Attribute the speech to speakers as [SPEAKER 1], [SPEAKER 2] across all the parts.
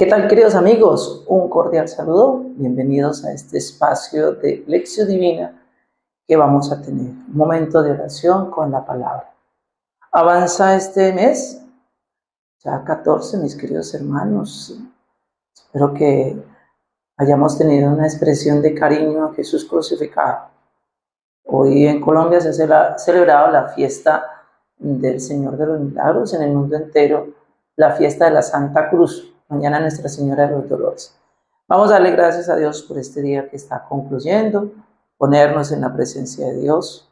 [SPEAKER 1] ¿Qué tal queridos amigos? Un cordial saludo. Bienvenidos a este espacio de Lección Divina que vamos a tener. Un momento de oración con la palabra. Avanza este mes, ya 14, mis queridos hermanos. Espero que hayamos tenido una expresión de cariño a Jesús crucificado. Hoy en Colombia se ha celebrado la fiesta del Señor de los Milagros en el mundo entero, la fiesta de la Santa Cruz mañana Nuestra Señora de los Dolores. Vamos a darle gracias a Dios por este día que está concluyendo, ponernos en la presencia de Dios.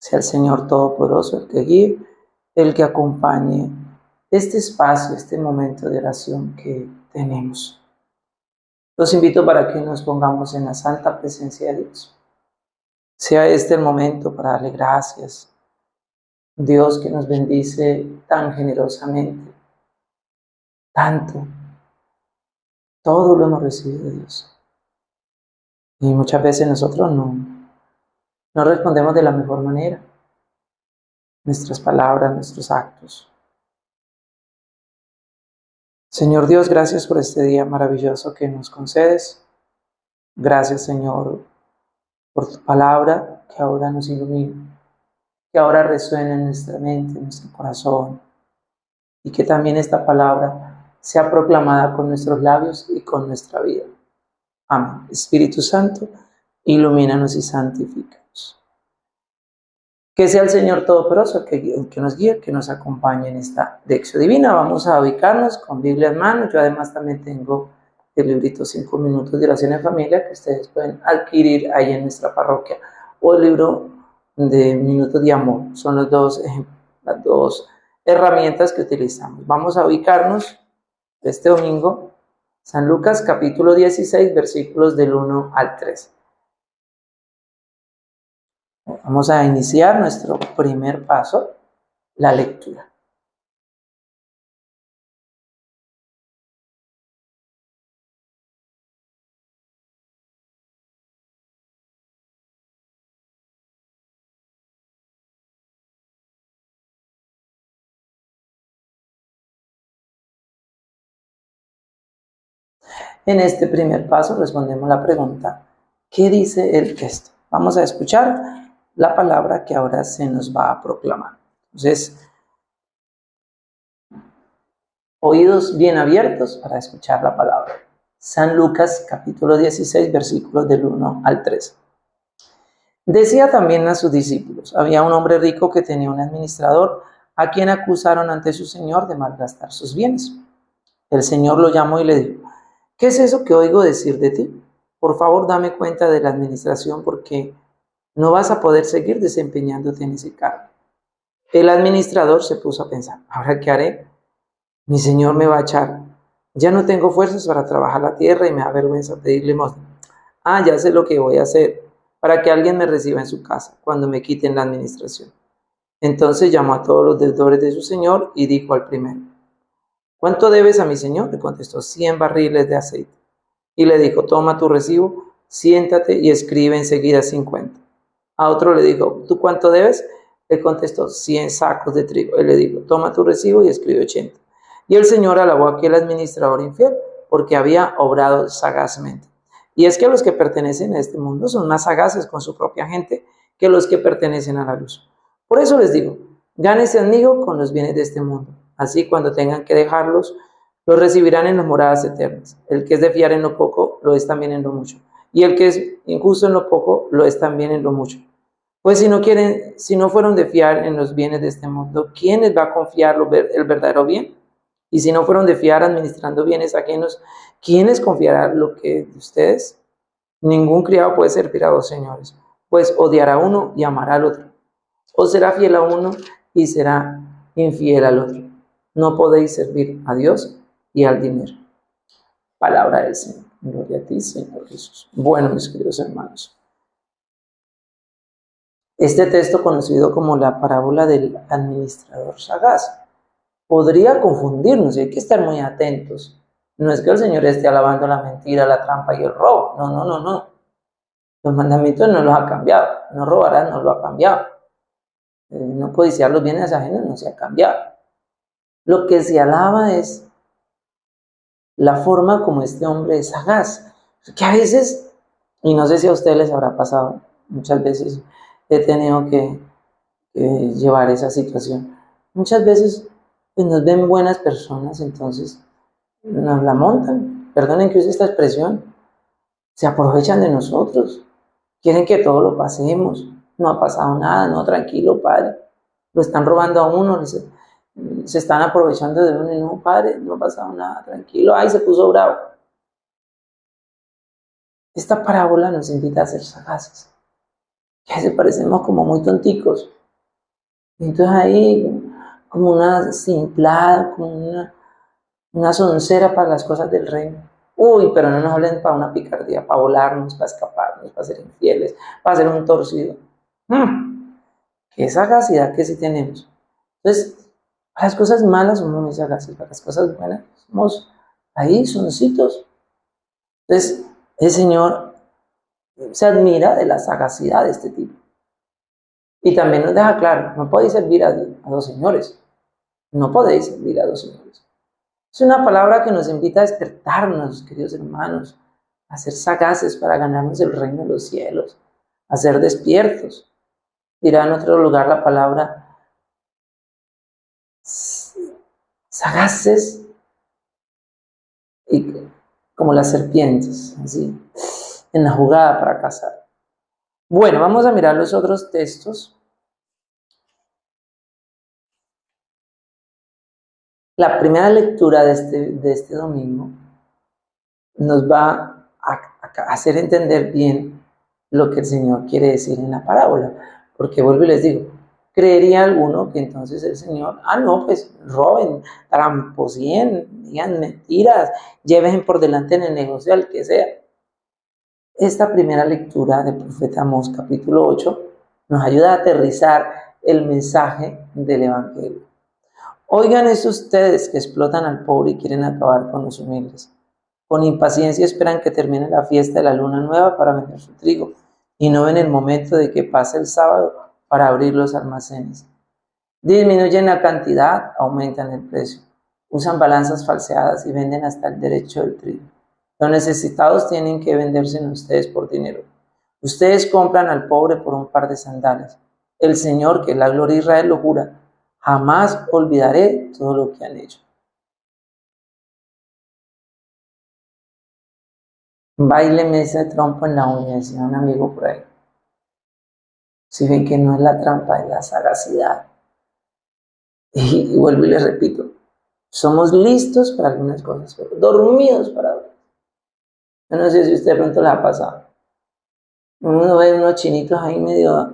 [SPEAKER 1] Sea el Señor Todopoderoso el que guíe, el que acompañe este espacio, este momento de oración que tenemos. Los invito para que nos pongamos en la santa presencia de Dios. Sea este el momento para darle gracias. Dios que nos bendice tan generosamente tanto. Todo lo hemos recibido de Dios. Y muchas veces nosotros no, no respondemos de la mejor manera. Nuestras palabras, nuestros actos. Señor Dios, gracias por este día maravilloso que nos concedes. Gracias, Señor, por tu palabra que ahora nos ilumina, que ahora resuena en nuestra mente, en nuestro corazón, y que también esta palabra sea proclamada con nuestros labios y con nuestra vida. Amén. Espíritu Santo, ilumínanos y santifícanos. Que sea el Señor Todopoderoso que, que nos guíe, que nos acompañe en esta lección divina. Vamos a ubicarnos con Biblia en mano. Yo además también tengo el librito 5 minutos de oración en familia que ustedes pueden adquirir ahí en nuestra parroquia o el libro de minutos de amor. Son los dos, las dos herramientas que utilizamos. Vamos a ubicarnos este domingo, San Lucas capítulo 16, versículos del 1 al 3. Vamos a iniciar nuestro primer paso, la lectura. En este primer paso respondemos la pregunta, ¿qué dice el texto? Vamos a escuchar la palabra que ahora se nos va a proclamar. Entonces, oídos bien abiertos para escuchar la palabra. San Lucas capítulo 16 versículos del 1 al 3. Decía también a sus discípulos, había un hombre rico que tenía un administrador a quien acusaron ante su señor de malgastar sus bienes. El señor lo llamó y le dijo, ¿Qué es eso que oigo decir de ti? Por favor, dame cuenta de la administración porque no vas a poder seguir desempeñándote en ese cargo. El administrador se puso a pensar, ¿ahora qué haré? Mi señor me va a echar. Ya no tengo fuerzas para trabajar la tierra y me da vergüenza pedirle limosna. Ah, ya sé lo que voy a hacer para que alguien me reciba en su casa cuando me quiten la administración. Entonces llamó a todos los deudores de su señor y dijo al primero, ¿Cuánto debes a mi señor? Le contestó, cien barriles de aceite. Y le dijo, toma tu recibo, siéntate y escribe enseguida cincuenta. A otro le dijo, ¿tú cuánto debes? Le contestó, cien sacos de trigo. Él le dijo, toma tu recibo y escribe ochenta. Y el señor alabó a aquel administrador infiel porque había obrado sagazmente. Y es que los que pertenecen a este mundo son más sagaces con su propia gente que los que pertenecen a la luz. Por eso les digo, gánese amigo con los bienes de este mundo Así cuando tengan que dejarlos, los recibirán en las moradas eternas. El que es de fiar en lo poco, lo es también en lo mucho. Y el que es injusto en lo poco, lo es también en lo mucho. Pues si no quieren, si no fueron de fiar en los bienes de este mundo, ¿quién les va a confiar el verdadero bien? Y si no fueron de fiar administrando bienes ajenos, ¿quién les confiará lo que de ustedes? Ningún criado puede servir a dos señores, pues odiará a uno y amará al otro. O será fiel a uno y será infiel al otro. No podéis servir a Dios y al dinero. Palabra del Señor. Gloria a ti, Señor Jesús. Bueno, mis queridos hermanos. Este texto, conocido como la parábola del administrador sagaz, podría confundirnos y hay que estar muy atentos. No es que el Señor esté alabando la mentira, la trampa y el robo. No, no, no, no. Los mandamientos no los ha cambiado. No robarás, no lo ha cambiado. Eh, no codiciar los bienes ajenos no se ha cambiado. Lo que se alaba es la forma como este hombre es sagaz. Que a veces, y no sé si a ustedes les habrá pasado, muchas veces he tenido que, llevar esa situación. Muchas veces pues, nos ven buenas personas, entonces nos la montan. Perdonen que use esta expresión. Se aprovechan de nosotros. Quieren que todo lo pasemos. No ha pasado nada, no, tranquilo, padre. Lo están robando a uno, se están aprovechando de uno y no, padre, no ha pasado nada, tranquilo. Ay, se puso bravo. Esta parábola nos invita a ser sagaces. Que se parecemos como muy tonticos. Entonces ahí, como una simplada, como una, una soncera para las cosas del reino. Uy, pero no nos hablen para una picardía, para volarnos, para escaparnos, para ser infieles, para ser un torcido. Hmm. Qué sagacidad que sí tenemos. Entonces, para las cosas malas somos muy sagaces, para las cosas buenas somos ahí, soncitos. Entonces, el Señor se admira de la sagacidad de este tipo. Y también nos deja claro, no podéis servir a, a dos señores. No podéis servir a dos señores. Es una palabra que nos invita a despertarnos, queridos hermanos, a ser sagaces para ganarnos el reino de los cielos, a ser despiertos. Dirá en otro lugar la palabra sagaces y como las serpientes, así, en la jugada para cazar. Bueno, vamos a mirar los otros textos. La primera lectura de este, de este domingo nos va a, hacer entender bien lo que el Señor quiere decir en la parábola. Porque vuelvo y les digo, creería alguno que entonces el Señor, ah, no, pues roben, tramposien, digan mentiras, lleven por delante en el negocio al que sea. Esta primera lectura del profeta Amós, capítulo 8, nos ayuda a aterrizar el mensaje del Evangelio. Oigan eso ustedes que explotan al pobre y quieren acabar con los humildes. Con impaciencia esperan que termine la fiesta de la luna nueva para vender su trigo y no ven el momento de que pase el sábado para abrir los almacenes. Disminuyen la cantidad, aumentan el precio. Usan balanzas falseadas y venden hasta el derecho del trigo. Los necesitados tienen que venderse en ustedes por dinero. Ustedes compran al pobre por un par de sandalias. El Señor, que la gloria de Israel, lo jura Jamás olvidaré todo lo que han hecho. Baileme ese trompo en la uña, decía un amigo por ahí. Si ven que no es la trampa, es la sagacidad. Y, vuelvo y les repito, somos listos para algunas cosas, pero dormidos para otras. Yo no sé si usted de pronto le ha pasado. Uno ve unos chinitos ahí medio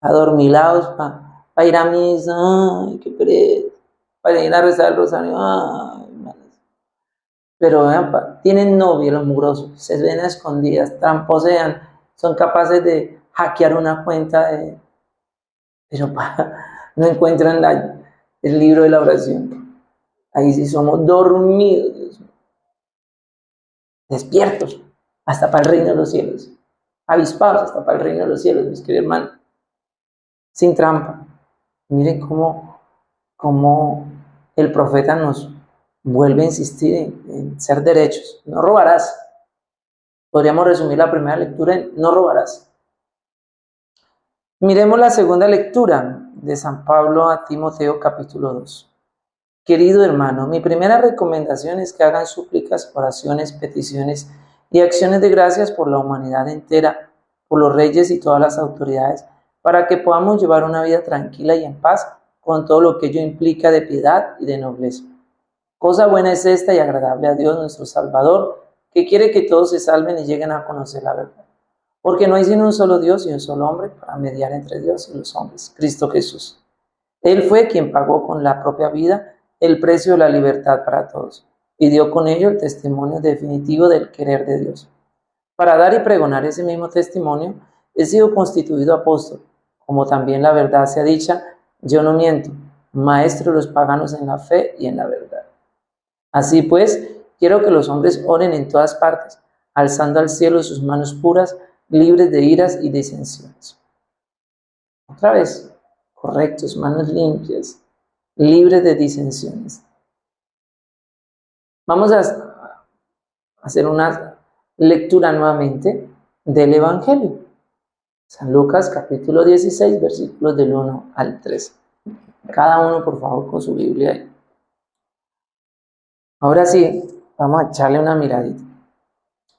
[SPEAKER 1] adormilados para para ir a misa, ay, qué pereza, para ir a rezar el rosario, ay, Pero vean, tienen novio los mugrosos, se ven a escondidas, tramposean, son capaces de hackear una cuenta, de, pero no encuentran el libro de la oración. Ahí sí somos dormidos, despiertos, hasta para el reino de los cielos, avispados hasta para el reino de los cielos, mis queridos hermanos, sin trampa. Miren cómo, cómo el profeta nos vuelve a insistir en, ser derechos. No robarás. Podríamos resumir la primera lectura en no robarás. Miremos la segunda lectura de San Pablo a Timoteo capítulo 2. Querido hermano, mi primera recomendación es que hagan súplicas, oraciones, peticiones y acciones de gracias por la humanidad entera, por los reyes y todas las autoridades para que podamos llevar una vida tranquila y en paz con todo lo que ello implica de piedad y de nobleza. Cosa buena es esta y agradable a Dios nuestro Salvador, que quiere que todos se salven y lleguen a conocer la verdad. Porque no hay sino un solo Dios y un solo hombre para mediar entre Dios y los hombres, Cristo Jesús. Él fue quien pagó con la propia vida el precio de la libertad para todos y dio con ello el testimonio definitivo del querer de Dios. Para dar y pregonar ese mismo testimonio, he sido constituido apóstol como también la verdad sea dicha, yo no miento, maestro de los paganos en la fe y en la verdad. Así pues, quiero que los hombres oren en todas partes, alzando al cielo sus manos puras, libres de iras y disensiones. Otra vez, correctos, manos limpias, libres de disensiones. Vamos a hacer una lectura nuevamente del Evangelio. San Lucas capítulo 16, versículos del 1 al 3. Cada uno, por favor, con su Biblia ahí. Ahora sí, vamos a echarle una miradita.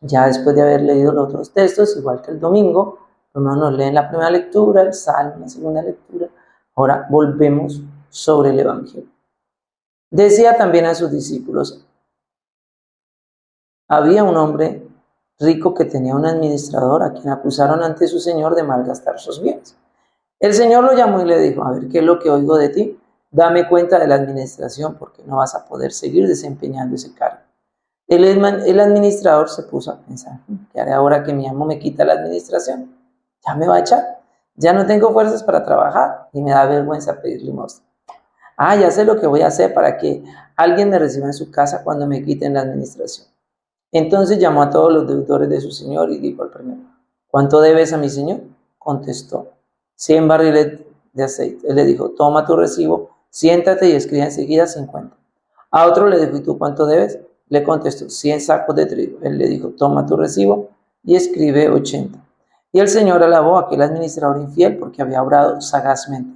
[SPEAKER 1] Ya después de haber leído los otros textos, igual que el domingo, primero nos leen la primera lectura, el salmo, la segunda lectura. Ahora volvemos sobre el Evangelio. Decía también a sus discípulos, había un hombre rico que tenía un administrador a quien acusaron ante su señor de malgastar sus bienes. El señor lo llamó y le dijo, a ver, ¿qué es lo que oigo de ti? Dame cuenta de la administración porque no vas a poder seguir desempeñando ese cargo. El, administrador se puso a pensar, ¿qué haré ahora que mi amo me quita la administración? Ya me va a echar. Ya no tengo fuerzas para trabajar y me da vergüenza pedir limosna. Ah, ya sé lo que voy a hacer para que alguien me reciba en su casa cuando me quiten la administración. Entonces llamó a todos los deudores de su señor y dijo al primero, ¿cuánto debes a mi señor? Contestó, 100 barriles de aceite. Él le dijo, toma tu recibo, siéntate y escribe enseguida 50. A otro le dijo, ¿y tú cuánto debes? Le contestó, 100 sacos de trigo. Él le dijo, toma tu recibo y escribe 80. Y el Señor alabó a aquel administrador infiel porque había obrado sagazmente.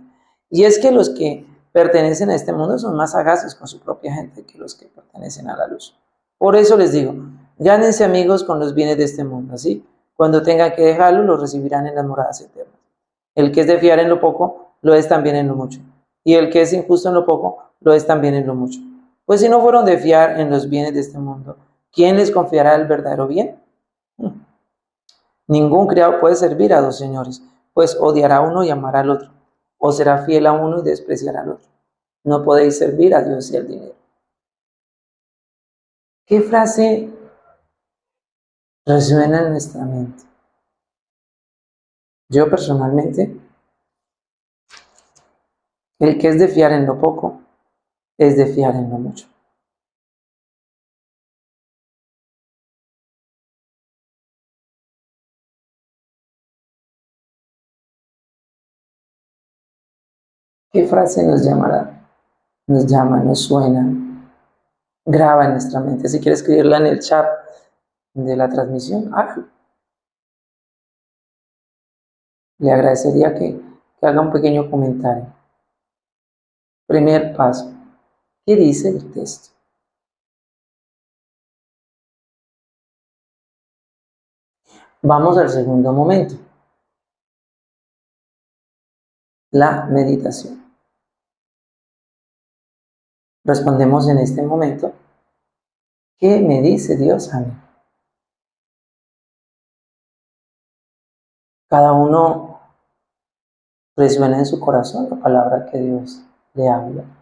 [SPEAKER 1] Y es que los que pertenecen a este mundo son más sagaces con su propia gente que los que pertenecen a la luz. Por eso les digo, gánense amigos con los bienes de este mundo, así cuando tengan que dejarlo, los recibirán en las moradas eternas. El que es de fiar en lo poco, lo es también en lo mucho. Y el que es injusto en lo poco, lo es también en lo mucho. Pues si no fueron de fiar en los bienes de este mundo, ¿quién les confiará el verdadero bien? Hmm. Ningún criado puede servir a dos señores, pues odiará a uno y amará al otro, o será fiel a uno y despreciará al otro. No podéis servir a Dios y al dinero. ¿Qué frase resuena en nuestra mente? Yo personalmente, el que es de fiar en lo poco, es de fiar en lo mucho. ¿Qué frase nos llamará? Nos llama, nos suena, graba en nuestra mente. Si quiere escribirla en el chat de la transmisión. Le agradecería que haga un pequeño comentario. Primer paso. ¿Qué dice el texto? Vamos al segundo momento. La meditación. Respondemos en este momento, ¿qué me dice Dios a mí? Cada uno resuena en su corazón la palabra que Dios le habla.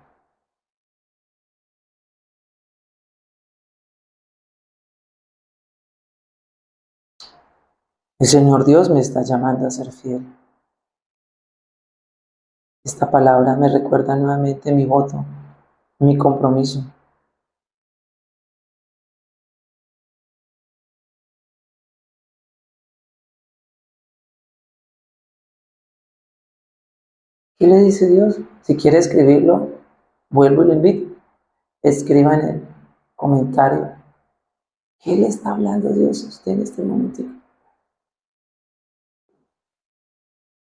[SPEAKER 1] El Señor Dios me está llamando a ser fiel. Esta palabra me recuerda nuevamente mi voto mi compromiso. ¿Qué le dice Dios? Si quiere escribirlo, vuelvo y le invito. Escriba en el comentario. ¿Qué le está hablando Dios a usted en este momento?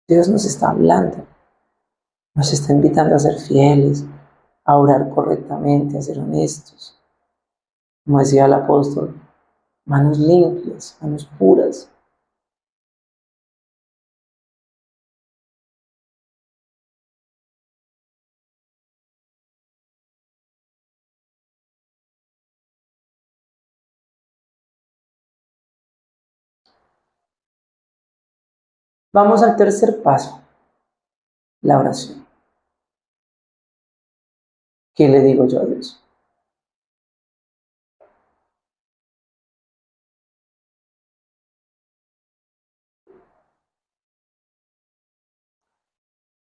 [SPEAKER 1] Dios nos está hablando. Nos está invitando a ser fieles, a orar correctamente, a ser honestos. Como decía el apóstol, manos limpias, manos puras. Vamos al tercer paso, la oración. ¿Qué le digo yo a Dios?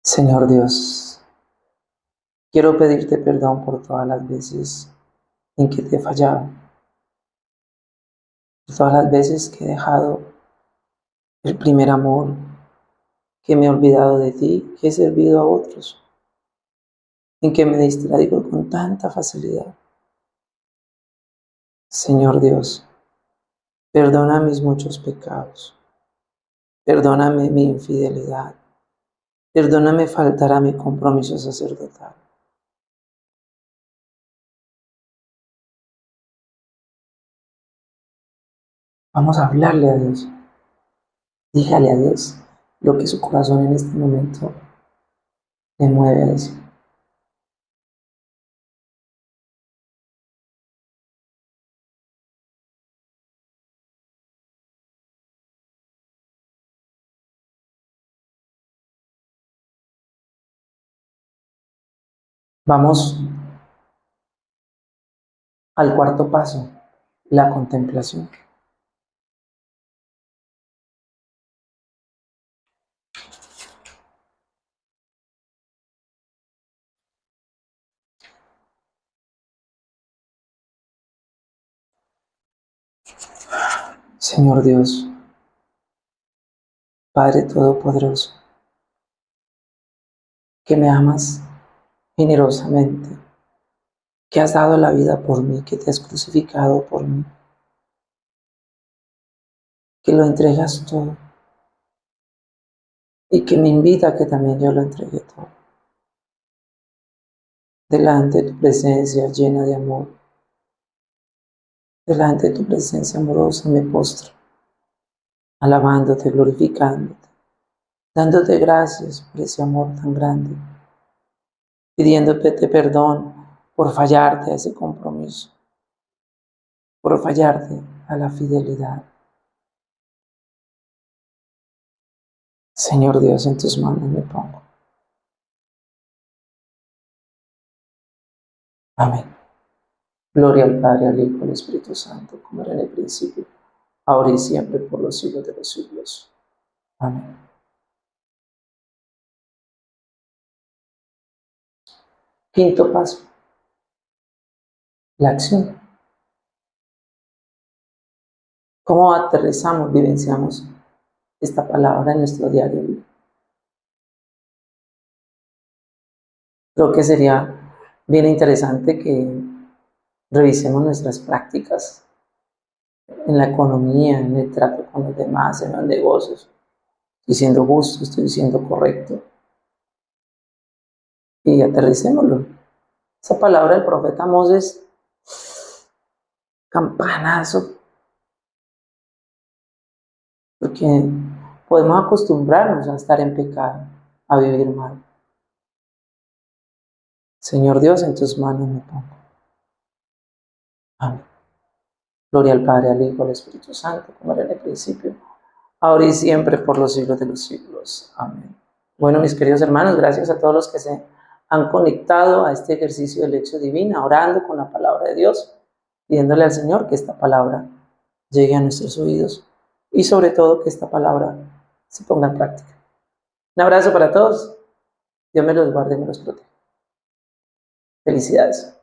[SPEAKER 1] Señor Dios, quiero pedirte perdón por todas las veces en que te he fallado, por todas las veces que he dejado el primer amor, que me he olvidado de ti, que he servido a otros en que me distraigo con tanta facilidad. Señor Dios, perdona mis muchos pecados, perdóname mi infidelidad, perdóname faltar a mi compromiso sacerdotal. Vamos a hablarle a Dios. Dígale a Dios lo que su corazón en este momento le mueve a decir. Vamos al cuarto paso, la contemplación. Señor Dios, Padre Todopoderoso, que me amas generosamente, que has dado la vida por mí, que te has crucificado por mí, que lo entregas todo y que me invita a que también yo lo entregue todo. Delante de tu presencia llena de amor, delante de tu presencia amorosa me postro, alabándote, glorificándote, dándote gracias por ese amor tan grande pidiéndote perdón por fallarte a ese compromiso, por fallarte a la fidelidad. Señor Dios, en tus manos me pongo. Amén. Gloria al Padre, al Hijo, al Espíritu Santo, como era en el principio, ahora y siempre, por los siglos de los siglos. Amén. Quinto paso, la acción. ¿Cómo aterrizamos, vivenciamos esta palabra en nuestro diario vivir? Creo que sería bien interesante que revisemos nuestras prácticas en la economía, en el trato con los demás, en los negocios. Estoy siendo justo, estoy siendo correcto y aterricémoslo. Esa palabra del profeta Moses, campanazo, porque podemos acostumbrarnos a estar en pecado, a vivir mal. Señor Dios, en tus manos me pongo. Amén. Gloria al Padre, al Hijo, al Espíritu Santo, como era en el principio, ahora y siempre, por los siglos de los siglos. Amén. Bueno, mis queridos hermanos, gracias a todos los que se han conectado a este ejercicio de lección divina, orando con la palabra de Dios, pidiéndole al Señor que esta palabra llegue a nuestros oídos y sobre todo que esta palabra se ponga en práctica. Un abrazo para todos. Dios me los guarde y me los proteja. Felicidades.